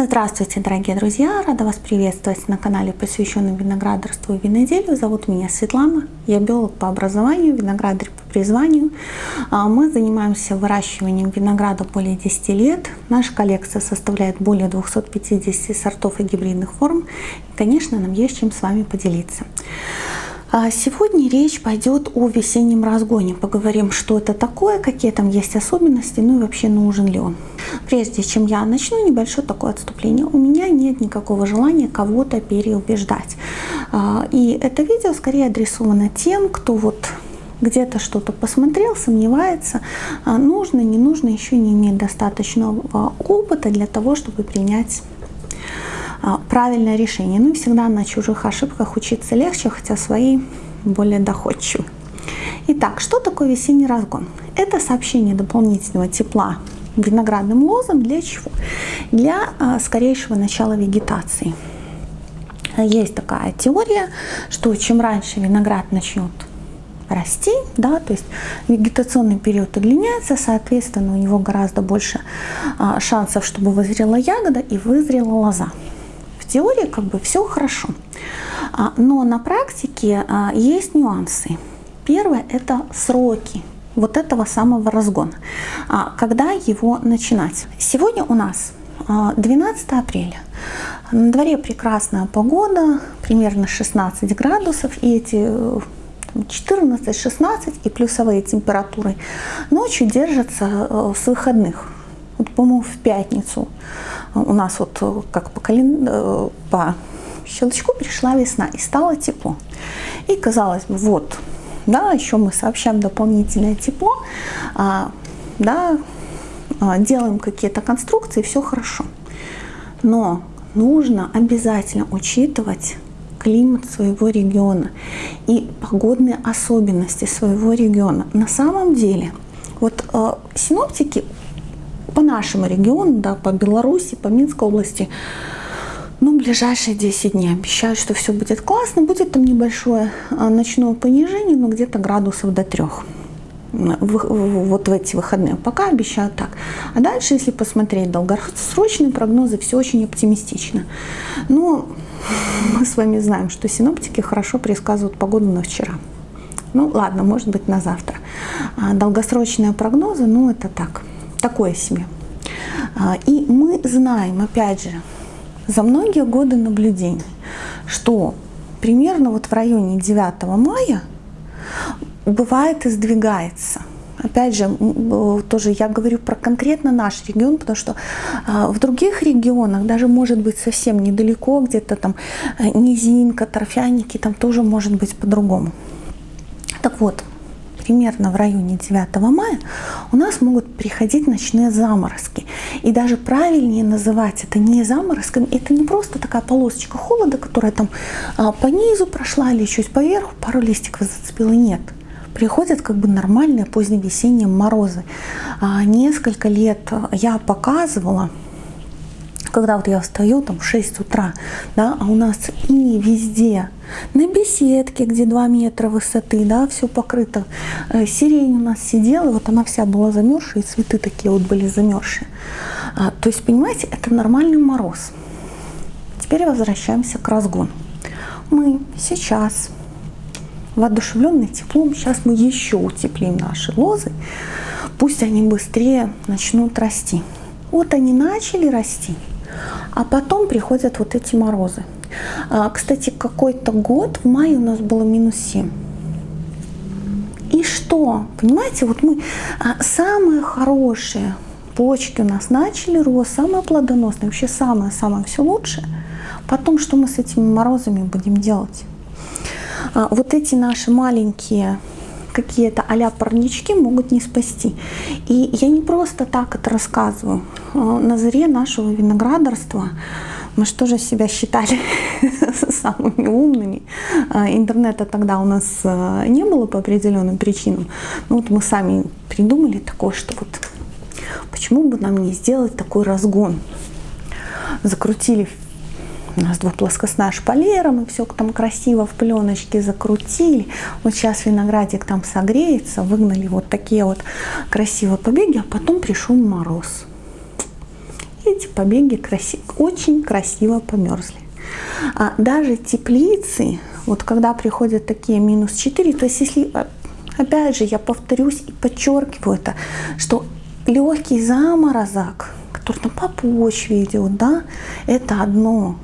Здравствуйте, дорогие друзья! Рада вас приветствовать на канале, посвященном виноградарству и виноделию. Зовут меня Светлана, я биолог по образованию, виноградарь по призванию. А, мы занимаемся выращиванием винограда более 10 лет. Наша коллекция составляет более 250 сортов и гибридных форм. И, конечно, нам есть чем с вами поделиться. А сегодня речь пойдет о весеннем разгоне. Поговорим, что это такое, какие там есть особенности, ну и вообще нужен ли он. Прежде чем я начну, небольшое такое отступление. У меня нет никакого желания кого-то переубеждать. А, и это видео скорее адресовано тем, кто вот где-то что-то посмотрел, сомневается, а, нужно, не нужно, еще не имеет достаточного опыта для того, чтобы принять правильное решение. Ну и всегда на чужих ошибках учиться легче, хотя свои более доходчивы. Итак, что такое весенний разгон? Это сообщение дополнительного тепла виноградным лозам для чего? Для а, скорейшего начала вегетации. Есть такая теория, что чем раньше виноград начнет расти, да, то есть вегетационный период удлиняется, соответственно, у него гораздо больше а, шансов, чтобы вызрела ягода и вызрела лоза теории как бы все хорошо. А, но на практике а, есть нюансы. Первое – это сроки вот этого самого разгона. А, когда его начинать? Сегодня у нас 12 апреля. На дворе прекрасная погода, примерно 16 градусов, и эти 14-16 и плюсовые температуры ночью держатся э, с выходных. Вот, по-моему, в пятницу у нас вот э, как по, кален... Э, по щелчку пришла весна и стало тепло. И казалось бы, вот, да, еще мы сообщаем дополнительное тепло, а, да, а, делаем какие-то конструкции, все хорошо. Но нужно обязательно учитывать климат своего региона и погодные особенности своего региона. На самом деле, вот э, синоптики по нашему региону, да, по Беларуси, по Минской области, ну, ближайшие 10 дней обещают, что все будет классно. Будет там небольшое а, ночное понижение, но где-то градусов до 3 вот в эти выходные. Пока обещают так. А дальше, если посмотреть долгосрочные прогнозы, все очень оптимистично. Но мы с вами знаем, что синоптики хорошо предсказывают погоду на вчера. Ну ладно, может быть на завтра. А долгосрочные прогнозы, ну это так такое себе. А, и мы знаем, опять же, за многие годы наблюдений, что примерно вот в районе 9 мая бывает и сдвигается. Опять же, тоже я говорю про конкретно наш регион, потому что а, в других регионах, даже может быть совсем недалеко, где-то там э, низинка, торфяники, там тоже может быть по-другому. Так вот, примерно в районе 9 мая у нас могут приходить ночные заморозки. И даже правильнее называть это не заморозками, это не просто такая полосочка холода, которая там а, по низу прошла или чуть поверху, пару листиков зацепила, нет приходят как бы нормальные поздневесенние морозы. А, несколько лет я показывала, когда вот я встаю там в 6 утра, да, а у нас и везде, на беседке, где 2 метра высоты, да, все покрыто. Э, сирень у нас сидела, вот она вся была замерзшая, и цветы такие вот были замерзшие. А, то есть, понимаете, это нормальный мороз. Теперь возвращаемся к разгону. Мы сейчас воодушевленные теплом, сейчас мы еще утеплим наши лозы, пусть они быстрее начнут расти. Вот они начали расти, а потом приходят вот эти морозы. А, кстати, какой-то год в мае у нас было минус 7. И что? Понимаете, вот мы а, самые хорошие почки у нас начали рост, самые плодоносные, вообще самое-самое все лучшее. Потом, что мы с этими морозами будем делать? А, вот эти наши маленькие какие-то а парнички могут не спасти. И я не просто так это рассказываю. На заре нашего виноградарства мы что же себя считали самыми умными. А, интернета тогда у нас а, не было по определенным причинам. Ну вот мы сами придумали такое, что вот почему бы нам не сделать такой разгон. Закрутили у нас двухплоскостная шпалера, мы все там красиво в пленочке закрутили. Вот сейчас виноградик там согреется, выгнали вот такие вот красивые побеги, а потом пришел мороз видите, побеги краси очень красиво померзли. А даже теплицы, вот когда приходят такие минус 4, то есть если, а, опять же, я повторюсь и подчеркиваю это, что легкий заморозок, который там по почве идет, да, это одно.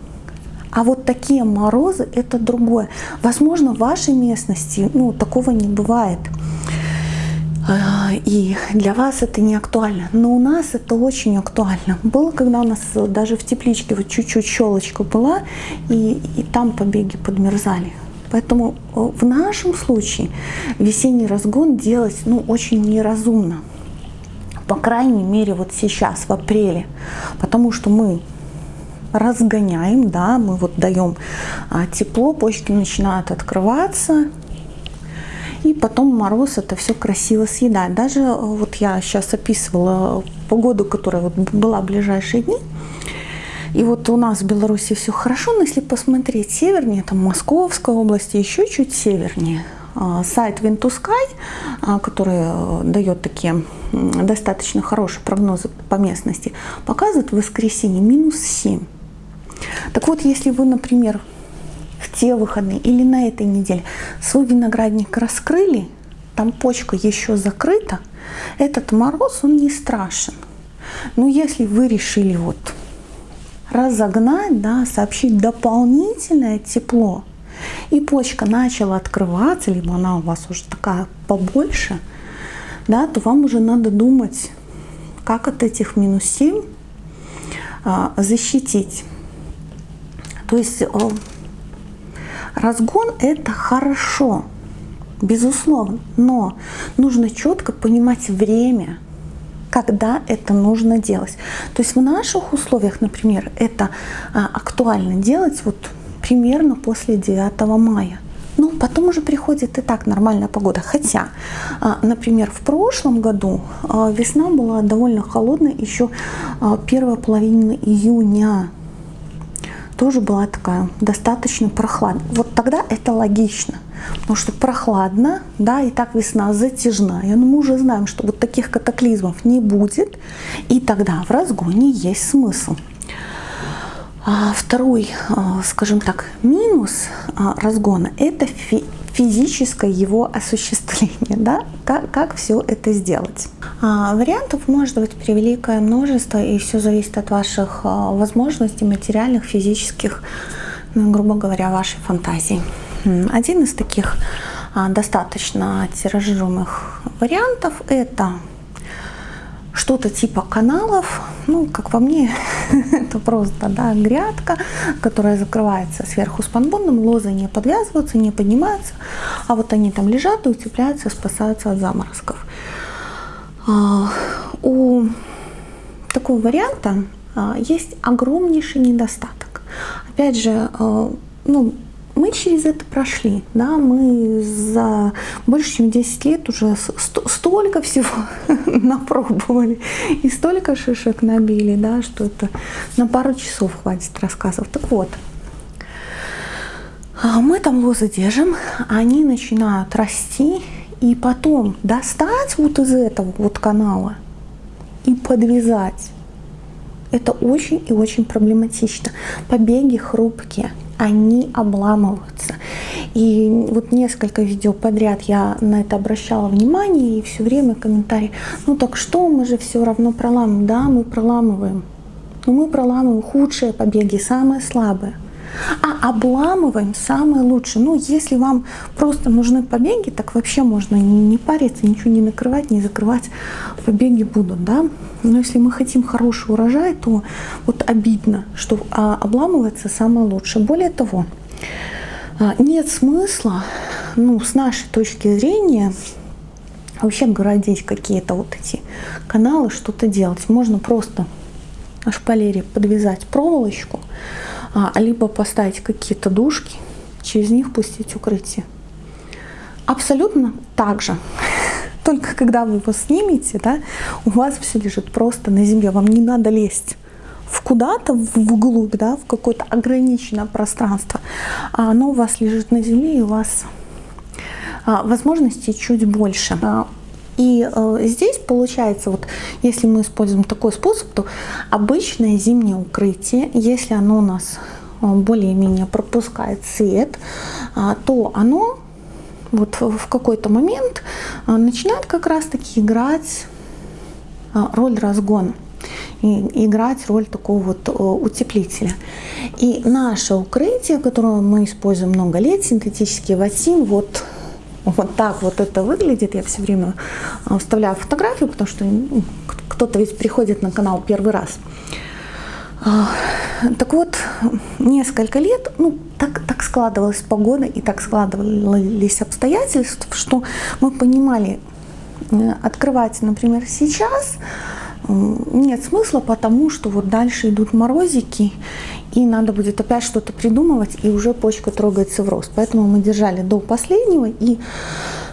А вот такие морозы – это другое. Возможно, в вашей местности ну, такого не бывает. А, и для вас это не актуально. Но у нас это очень актуально. Было, когда у нас даже в тепличке вот чуть-чуть щелочка была, и, и там побеги подмерзали. Поэтому э, в нашем случае весенний разгон делать ну, очень неразумно. По крайней мере вот сейчас, в апреле. Потому что мы разгоняем, да, мы вот даем а, тепло, почки начинают открываться, и потом мороз это все красиво съедает. Даже э, вот я сейчас описывала погоду, которая вот была в ближайшие дни, и вот у нас в Беларуси все хорошо, но если посмотреть севернее, там Московская область, еще чуть севернее, а, сайт Wintusky, а, который э, дает такие достаточно хорошие прогнозы по местности, показывает в воскресенье минус 7. Так вот, если вы, например, в те выходные или на этой неделе свой виноградник раскрыли, там почка еще закрыта, этот мороз, он не страшен. Но если вы решили вот разогнать, да, сообщить дополнительное тепло, и почка начала открываться, либо она у вас уже такая побольше, да, то вам уже надо думать, как от этих минус 7 а, защитить. То есть разгон это хорошо, безусловно, но нужно четко понимать время, когда это нужно делать. То есть в наших условиях, например, это а, актуально делать вот примерно после 9 мая. Ну, потом уже приходит и так нормальная погода. Хотя, а, например, в прошлом году а, весна была довольно холодная, еще первая половина июня тоже была такая достаточно прохладная. Вот тогда это логично, потому что прохладно, да, и так весна затяжная, но мы уже знаем, что вот таких катаклизмов не будет, и тогда в разгоне есть смысл. А второй, а, скажем так, минус а, разгона – это физическое его осуществление, да, как, как все это сделать. А, вариантов может быть превеликое множество, и все зависит от ваших а, возможностей материальных, физических, ну, грубо говоря, вашей фантазии. Один из таких а, достаточно тиражируемых вариантов – это что-то типа каналов, ну, как по мне, это просто, да, грядка, которая закрывается сверху спанбондом, лозы не подвязываются, не поднимаются, а вот они там лежат и утепляются, спасаются от заморозков. А, у такого варианта а, есть огромнейший недостаток. Опять же, а, ну, мы через это прошли, да, мы за больше чем 10 лет уже столько всего напробовали и столько шишек набили, да, что это на пару часов хватит рассказов. Так вот, а мы там лозы держим, они начинают расти, и потом достать вот из этого вот канала и подвязать, это очень и очень проблематично. Побеги хрупкие они обламываются. И вот несколько видео подряд я на это обращала внимание, и все время комментарии, ну так что, мы же все равно проламываем. Да, мы проламываем. Но мы проламываем худшие побеги, самые слабые. А обламываем самое лучшее. Ну, если вам просто нужны побеги, так вообще можно не, не париться, ничего не накрывать, не закрывать. Побеги будут, да. Но если мы хотим хороший урожай, то вот обидно, что а, обламывается самое лучшее. Более того, а, нет смысла, ну, с нашей точки зрения, вообще городить какие-то вот эти каналы, что-то делать. Можно просто шпалере подвязать проволочку, а, либо поставить какие-то дужки, через них пустить укрытие. Абсолютно так же. Только когда вы его снимете, да, у вас все лежит просто на земле, вам не надо лезть в куда-то вглубь, да, в какое-то ограниченное пространство, а оно у вас лежит на земле, и у вас а, возможностей чуть больше. А, И э, здесь получается, вот если мы используем такой способ, то обычное зимнее укрытие, если оно у нас э, более-менее пропускает свет, э, то оно вот в какой-то момент э, начинает как раз-таки играть э, роль разгона и играть роль такого вот утеплителя. И наше укрытие, которое мы используем много лет, синтетический ватин, вот вот так вот это выглядит. Я все время а, вставляю фотографию, потому что ну, кто-то ведь приходит на канал первый раз. А, так вот, несколько лет, ну, так, так складывалась погода и так складывались обстоятельства, что мы понимали, э, открывать, например, сейчас нет смысла, потому что вот дальше идут морозики, и надо будет опять что-то придумывать, и уже почка трогается в рост. Поэтому мы держали до последнего, и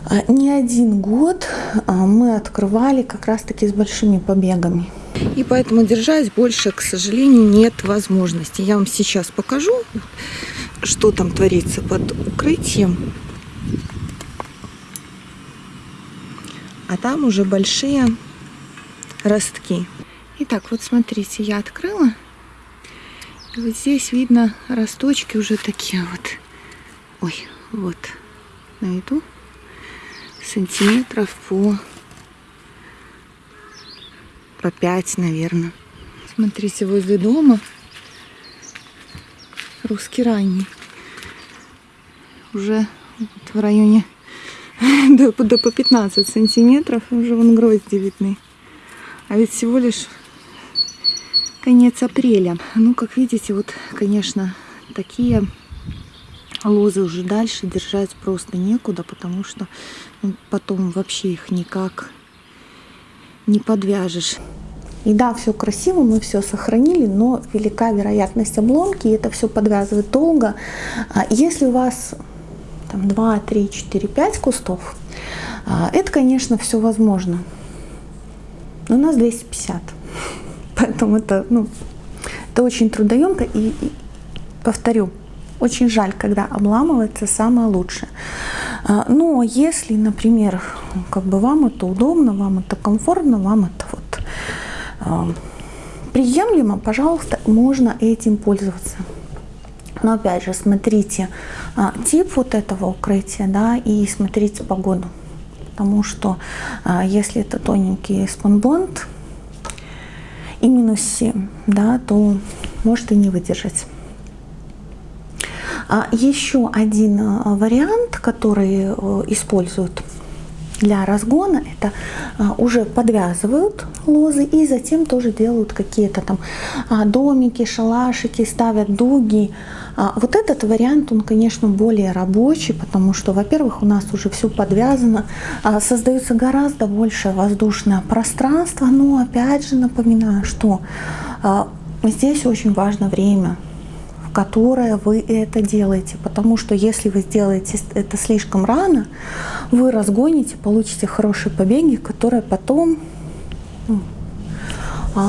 а, не один год а, мы открывали как раз-таки с большими побегами. И поэтому держать больше, к сожалению, нет возможности. Я вам сейчас покажу, что там творится под укрытием. А там уже большие ростки. Итак, вот смотрите, я открыла. Вот здесь видно росточки уже такие вот. Ой, вот. Найду сантиметров по по 5, наверное. Смотрите, возле дома русский ранний. Уже вот в районе до, до по 15 сантиметров уже вон грозди видны. А ведь всего лишь конец апреля. Ну, как видите, вот, конечно, такие лозы уже дальше держать просто некуда, потому что ну, потом вообще их никак не подвяжешь. И да, все красиво, мы все сохранили, но велика вероятность обломки, и это все подвязывает долго. А если у вас там 2, 3, 4, 5 кустов, а, это, конечно, все возможно. Но у нас 250. Поэтому это, ну, это очень трудоемко. И, и повторю, очень жаль, когда обламывается самое лучшее. А, но если, например, как бы вам это удобно, вам это комфортно, вам это вот а, приемлемо, пожалуйста, можно этим пользоваться. Но опять же, смотрите а, тип вот этого укрытия, да, и смотрите погоду. Потому что если это тоненький спанбонд, и минус 7, да, то может и не выдержать. А еще один э, вариант, который э, используют для разгона, это э, уже подвязывают лозы и затем тоже делают какие-то там а, домики, шалашики, ставят дуги. А, вот этот вариант, он, конечно, более рабочий, потому что, во-первых, у нас уже все подвязано, а, создается гораздо больше воздушное пространство, но, опять же, напоминаю, что здесь очень важно время, которое вы это делаете, потому что если вы сделаете это слишком рано, вы разгоните, получите хорошие побеги, которые потом ну,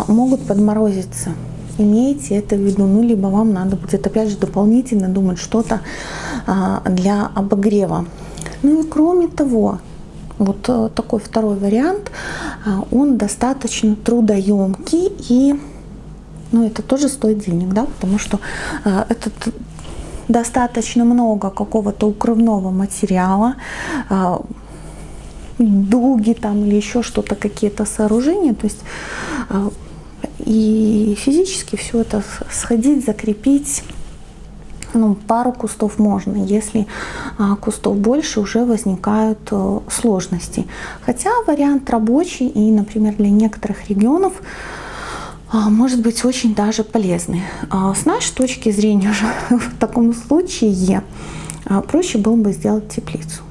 могут подморозиться. Имейте это в виду, ну, либо вам надо будет, опять же, дополнительно думать что-то а, для обогрева. Ну и кроме того, вот э, такой второй вариант, а, он достаточно трудоемкий и, ну, это тоже стоит денег, да, потому что а, этот достаточно много какого-то укрывного материала, дуги там или еще что-то, какие-то сооружения, то есть и физически все это сходить, закрепить, ну, пару кустов можно, если а, кустов больше, уже возникают а, сложности. Хотя вариант рабочий и, например, для некоторых регионов может быть очень даже полезный. А, с нашей точки зрения же в таком случае а, проще было бы сделать теплицу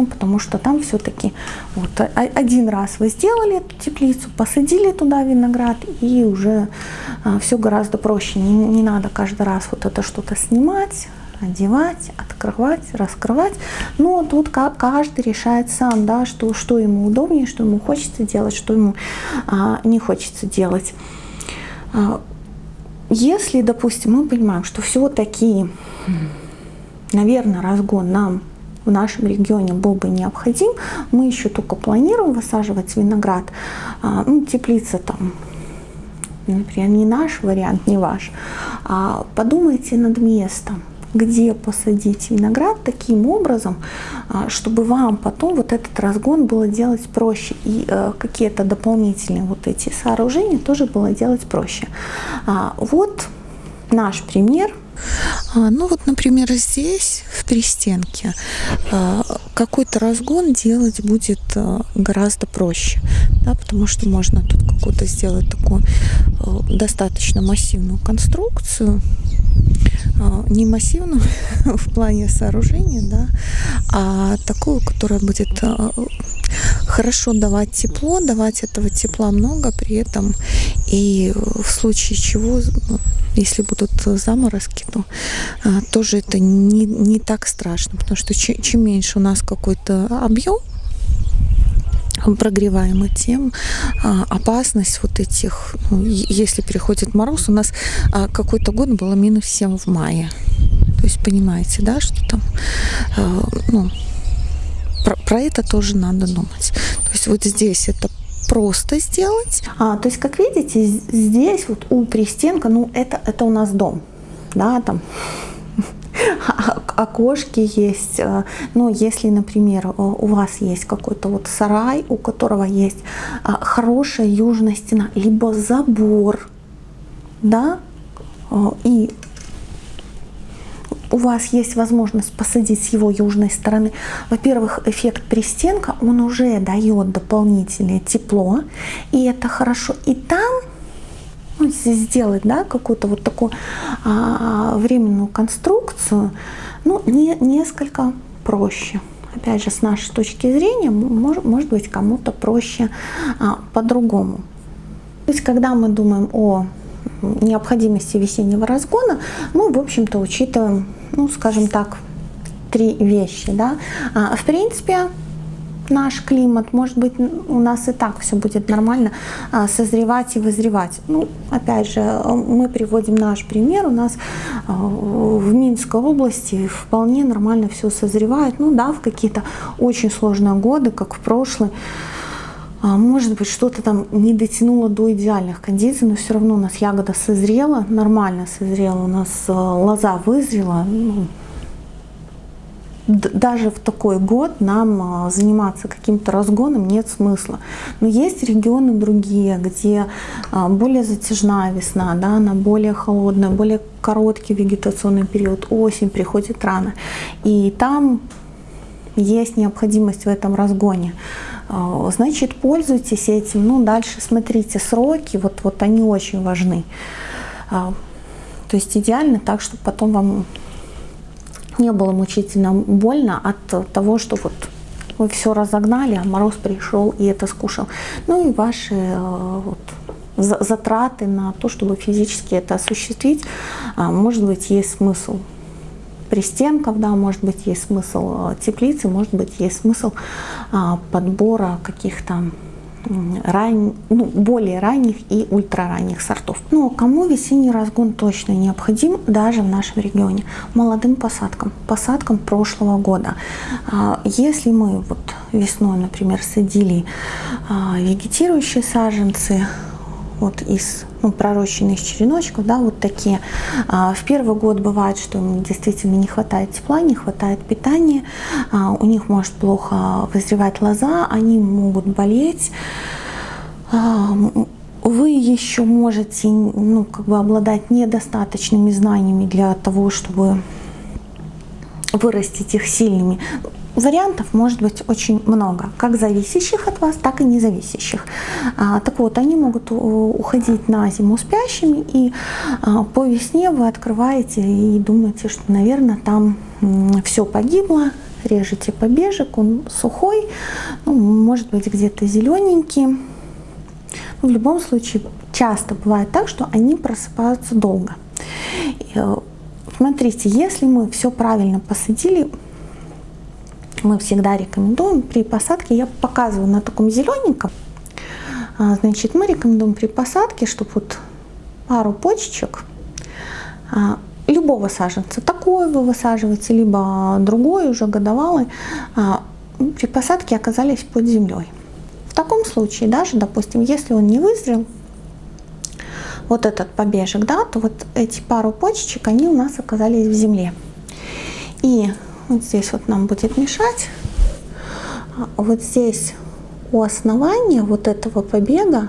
ну, потому что там все-таки вот, один раз вы сделали эту теплицу, посадили туда виноград, и уже а, все гораздо проще. Не, не надо каждый раз вот это что-то снимать, одевать, открывать, раскрывать. Но тут каждый решает сам, да, что, что ему удобнее, что ему хочется делать, что ему а, не хочется делать. А, если, допустим, мы понимаем, что все-таки, наверное, разгон нам в нашем регионе был бы необходим. Мы еще только планируем высаживать виноград. А, ну, теплица там, например, не наш вариант, не ваш. А подумайте над местом где посадить виноград таким образом, а, чтобы вам потом вот этот разгон было делать проще и э, какие-то дополнительные вот эти сооружения тоже было делать проще. А, вот наш пример ну вот, например, здесь, в пристенке, а, какой-то разгон делать будет а, гораздо проще, да, потому что можно тут какую-то сделать такую достаточно массивную конструкцию, не массивную в плане сооружения, да, а такую, которая будет хорошо давать тепло, давать этого тепла много, при этом и в случае чего ну, если будут заморозки, то а, тоже это не, не так страшно, потому что чем, чем меньше у нас какой-то объем прогреваемый, тем а, опасность вот этих, ну, если переходит мороз, у нас а, какой-то год было минус 7 в мае. То есть понимаете, да, что там, а, ну, про, про это тоже надо думать. То есть вот здесь это просто сделать. А, то есть, как видите, здесь вот у пристенка, ну, это, это у нас дом, да, там окошки есть. Э, ну, если, например, э, у вас есть какой-то вот сарай, у которого есть а, хорошая южная стена, либо забор, да, э, и у вас есть возможность посадить с его южной стороны, во-первых, эффект пристенка, он уже дает дополнительное тепло, и это хорошо. И там ну, сделать да, какую-то вот такую а, временную конструкцию, ну, не, несколько проще. Опять же, с нашей точки зрения, может, может быть, кому-то проще а, по-другому. То есть, когда мы думаем о необходимости весеннего разгона, мы, в общем-то, учитываем, ну, скажем так, три вещи. Да? А, в принципе, наш климат, может быть, у нас и так все будет нормально а, созревать и вызревать. Ну, опять же, мы приводим наш пример. У нас а, в Минской области вполне нормально все созревает. Ну да, в какие-то очень сложные годы, как в прошлый, может быть, что-то там не дотянуло до идеальных кондиций, но все равно у нас ягода созрела, нормально созрела, у нас э, лоза вызрела. Ну, даже в такой год нам э, заниматься каким-то разгоном нет смысла. Но есть регионы другие, где э, более затяжная весна, да, она более холодная, более короткий вегетационный период, осень приходит рано. И там есть необходимость в этом разгоне. А, значит, пользуйтесь этим. Ну, дальше смотрите сроки, вот, вот они очень важны. А, то есть идеально так, чтобы потом вам не было мучительно больно от того, что вот вы все разогнали, а мороз пришел и это скушал. Ну и ваши э, вот, затраты на то, чтобы физически это осуществить, а, может быть, есть смысл пристенков, да, может быть, есть смысл э, теплицы, может быть, есть смысл а, подбора каких-то ран... ну, более ранних и ультраранних сортов. Но ну, кому весенний разгон точно необходим, даже в нашем регионе? Молодым посадкам, посадкам прошлого года. А, если мы вот весной, например, садили а, вегетирующие саженцы, вот из ну, пророщенных череночков, да, вот такие. А, в первый год бывает, что им действительно не хватает тепла, не хватает питания, а, у них может плохо вызревать лоза, они могут болеть. А, вы еще можете ну, как бы обладать недостаточными знаниями для того, чтобы вырастить их сильными. Вариантов может быть очень много, как зависящих от вас, так и независящих. А, так вот, они могут уходить на зиму спящими, и а, по весне вы открываете и думаете, что, наверное, там все погибло, режете побежек, он сухой, ну, может быть где-то зелененький. Но в любом случае, часто бывает так, что они просыпаются долго. Э, смотрите, если мы все правильно посадили, мы всегда рекомендуем при посадке, я показываю на таком зелененьком, а, значит, мы рекомендуем при посадке, чтобы вот пару почечек а, любого саженца. Такой вы высаживаете, либо другой, уже годовалый, а, при посадке оказались под землей. В таком случае, даже, допустим, если он не вызрел, вот этот побежек, да, то вот эти пару почечек, они у нас оказались в земле. И вот здесь вот нам будет мешать. Вот здесь у основания вот этого побега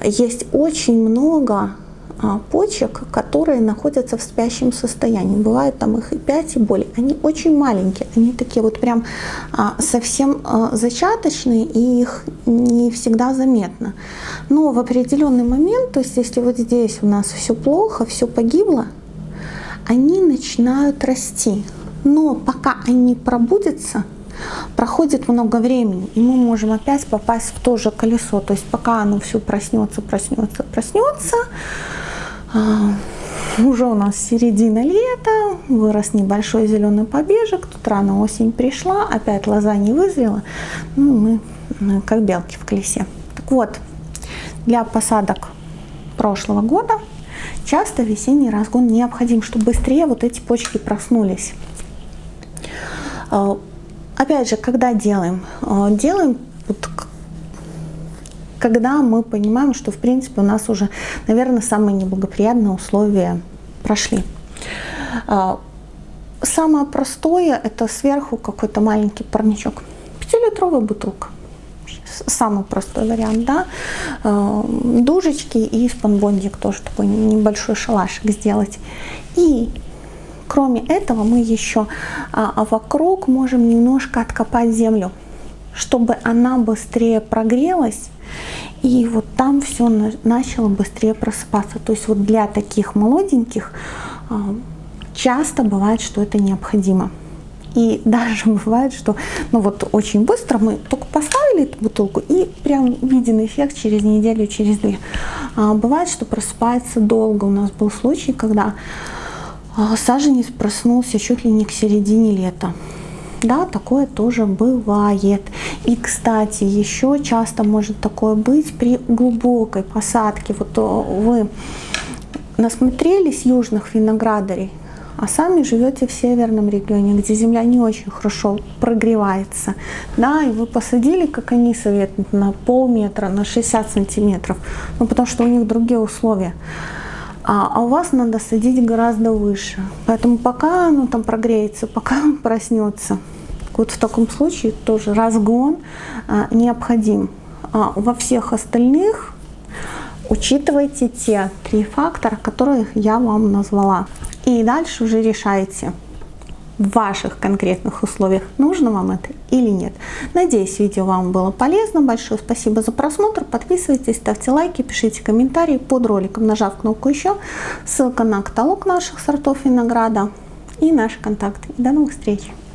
есть очень много а, почек, которые находятся в спящем состоянии. Бывает там их и 5, и более. Они очень маленькие, они такие вот прям а, совсем а, зачаточные, и их не всегда заметно. Но в определенный момент, то есть если вот здесь у нас все плохо, все погибло, они начинают расти. Но пока они пробудятся, проходит много времени, и мы можем опять попасть в то же колесо. То есть пока оно все проснется, проснется, проснется, а, уже у нас середина лета, вырос небольшой зеленый побежек, тут рано осень пришла, опять лоза не вызрела, ну, мы как белки в колесе. Так вот, для посадок прошлого года часто весенний разгон необходим, чтобы быстрее вот эти почки проснулись. А, опять же, когда делаем? А, делаем вот когда мы понимаем, что в принципе у нас уже, наверное, самые неблагоприятные условия прошли. А, самое простое это сверху какой-то маленький парничок. Пятилитровая бутылка. Самый простой вариант, да. Дужечки и спанбондик тоже такой небольшой шалашик сделать. И кроме этого мы еще а, вокруг можем немножко откопать землю, чтобы она быстрее прогрелась и вот там все начало быстрее просыпаться. То есть вот для таких молоденьких а, часто бывает, что это необходимо. И даже бывает, что ну вот очень быстро мы только поставили эту бутылку и прям виден эффект через неделю, через две. А бывает, что просыпается долго. У нас был случай, когда саженец проснулся чуть ли не к середине лета. Да, такое тоже бывает. И, кстати, еще часто может такое быть при глубокой посадке. Вот э, вы насмотрелись южных виноградарей, а сами живете в северном регионе, где земля не очень хорошо прогревается, да, и вы посадили, как они советуют, на полметра, на 60 сантиметров, ну, потому что у них другие условия. А, а у вас надо садить гораздо выше. Поэтому пока оно там прогреется, пока он проснется, вот в таком случае тоже разгон а, необходим. А во всех остальных учитывайте те три фактора, которые я вам назвала. И дальше уже решайте в ваших конкретных условиях, нужно вам это или нет. Надеюсь, видео вам было полезно. Большое спасибо за просмотр. Подписывайтесь, ставьте лайки, пишите комментарии под роликом, нажав кнопку «Еще». Ссылка на каталог наших сортов винограда и наши контакты. До новых встреч!